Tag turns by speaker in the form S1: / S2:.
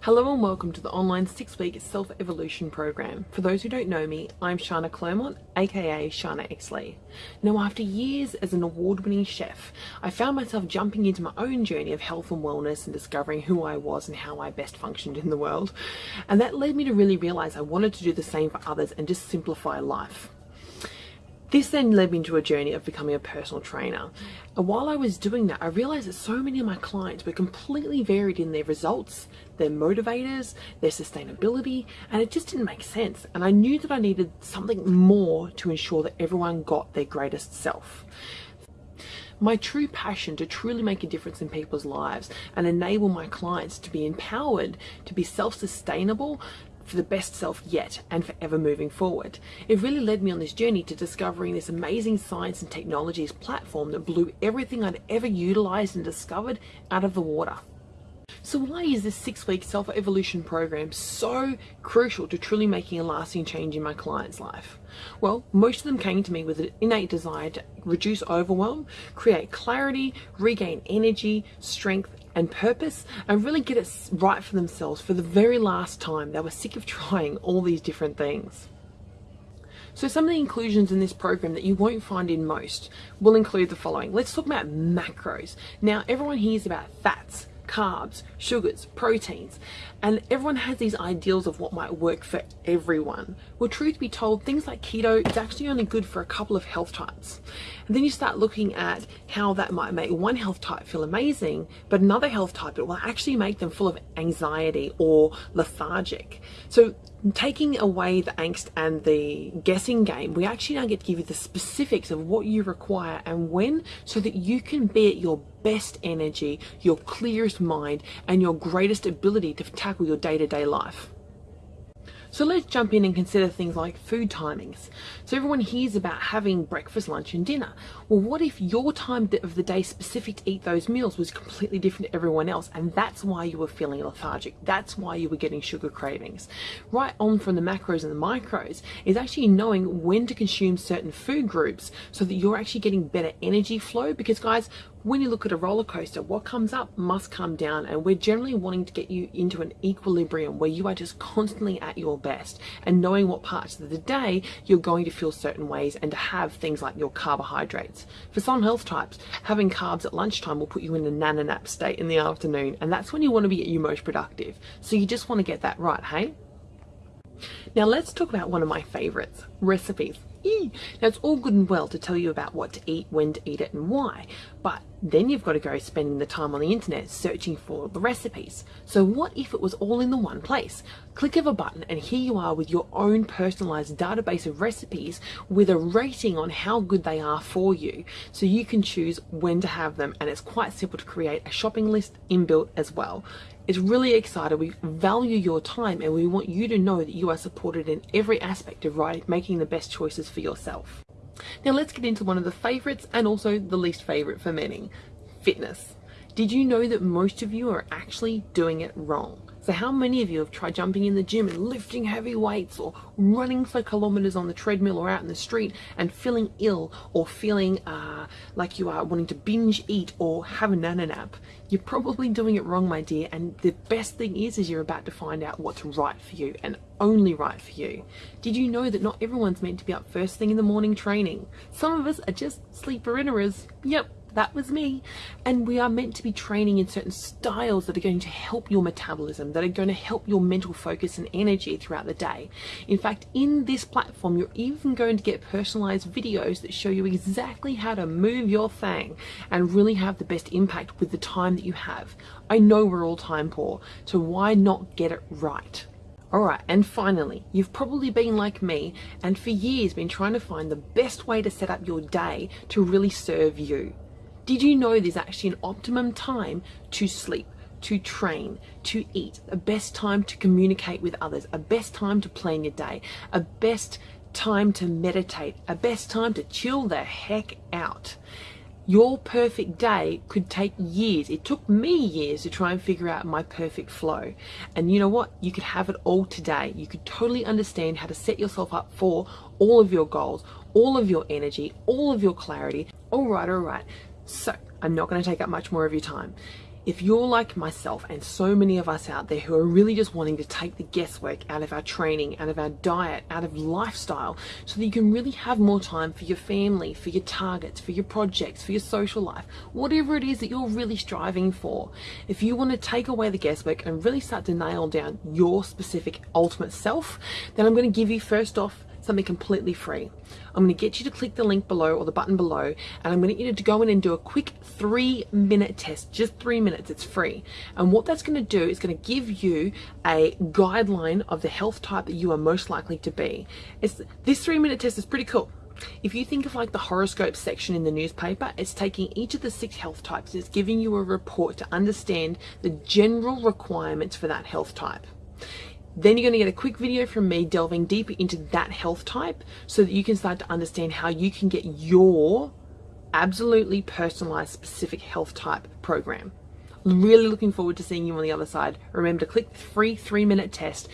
S1: Hello and welcome to the online six week self evolution program. For those who don't know me, I'm Shana Clermont, aka Shana Exley. Now, after years as an award winning chef, I found myself jumping into my own journey of health and wellness and discovering who I was and how I best functioned in the world. And that led me to really realize I wanted to do the same for others and just simplify life. This then led me into a journey of becoming a personal trainer. And while I was doing that, I realized that so many of my clients were completely varied in their results, their motivators, their sustainability, and it just didn't make sense. And I knew that I needed something more to ensure that everyone got their greatest self. My true passion to truly make a difference in people's lives and enable my clients to be empowered, to be self sustainable, for the best self yet and forever moving forward. It really led me on this journey to discovering this amazing science and technologies platform that blew everything I'd ever utilized and discovered out of the water. So why is this six week self evolution program so crucial to truly making a lasting change in my client's life? Well, most of them came to me with an innate desire to reduce overwhelm, create clarity, regain energy, strength, and purpose and really get it right for themselves for the very last time. They were sick of trying all these different things. So some of the inclusions in this program that you won't find in most will include the following. Let's talk about macros. Now everyone hears about fats, carbs, sugars, proteins, and everyone has these ideals of what might work for everyone. Well, truth be told, things like keto is actually only good for a couple of health types. And then you start looking at how that might make one health type feel amazing, but another health type it will actually make them full of anxiety or lethargic. So taking away the angst and the guessing game, we actually now get to give you the specifics of what you require and when so that you can be at your best energy, your clearest mind, and your greatest ability to tackle your day to day life. So let's jump in and consider things like food timings. So everyone hears about having breakfast, lunch, and dinner. Well, what if your time of the day specific to eat those meals was completely different to everyone else, and that's why you were feeling lethargic? That's why you were getting sugar cravings. Right on from the macros and the micros is actually knowing when to consume certain food groups so that you're actually getting better energy flow. Because, guys, when you look at a roller coaster, what comes up must come down, and we're generally wanting to get you into an equilibrium where you are just constantly at your best and knowing what parts of the day you're going to feel certain ways and to have things like your carbohydrates. For some health types, having carbs at lunchtime will put you in a nana nap state in the afternoon, and that's when you want to be at your most productive. So you just want to get that right, hey? Now let's talk about one of my favorites, recipes. Now it's all good and well to tell you about what to eat, when to eat it and why, but then you've got to go spending the time on the internet searching for the recipes. So what if it was all in the one place? Click of a button and here you are with your own personalized database of recipes with a rating on how good they are for you. So you can choose when to have them and it's quite simple to create a shopping list inbuilt as well. It's really exciting. We value your time and we want you to know that you are supported in every aspect of right, making the best choices for yourself. Now let's get into one of the favourites and also the least favourite for many, fitness. Did you know that most of you are actually doing it wrong? So how many of you have tried jumping in the gym and lifting heavy weights or running for kilometers on the treadmill or out in the street and feeling ill or feeling uh, like you are wanting to binge eat or have a nana nap? You're probably doing it wrong, my dear. And the best thing is, is you're about to find out what's right for you and only right for you. Did you know that not everyone's meant to be up first thing in the morning training? Some of us are just sleeperinnerers. Yep, that was me. And we are meant to be training in certain styles that are going to help your metabolism, that are going to help your mental focus and energy throughout the day. In fact, in this platform, you're even going to get personalized videos that show you exactly how to move your thing and really have the best impact with the time that you have. I know we're all time poor, so why not get it right? Alright, and finally, you've probably been like me and for years been trying to find the best way to set up your day to really serve you. Did you know there's actually an optimum time to sleep, to train, to eat, a best time to communicate with others, a best time to plan your day, a best time to meditate, a best time to chill the heck out. Your perfect day could take years. It took me years to try and figure out my perfect flow. And you know what? You could have it all today. You could totally understand how to set yourself up for all of your goals, all of your energy, all of your clarity. All right, all right. So, I'm not going to take up much more of your time. if you're like myself and so many of us out there who are really just wanting to take the guesswork out of our training, out of our diet, out of lifestyle, so that you can really have more time for your family, for your targets, for your projects, for your social life, whatever it is that you're really striving for, if you want to take away the guesswork and really start to nail down your specific ultimate self, then I'm going to give you first off something completely free. I'm going to get you to click the link below or the button below and I'm going to get you to go in and do a quick three minute test, just three minutes, it's free. And what that's going to do is going to give you a guideline of the health type that you are most likely to be. It's, this three minute test is pretty cool. If you think of like the horoscope section in the newspaper, it's taking each of the six health types, it's giving you a report to understand the general requirements for that health type. Then you're going to get a quick video from me delving deeper into that health type so that you can start to understand how you can get your absolutely personalized specific health type program. Really looking forward to seeing you on the other side. Remember to click the free three minute test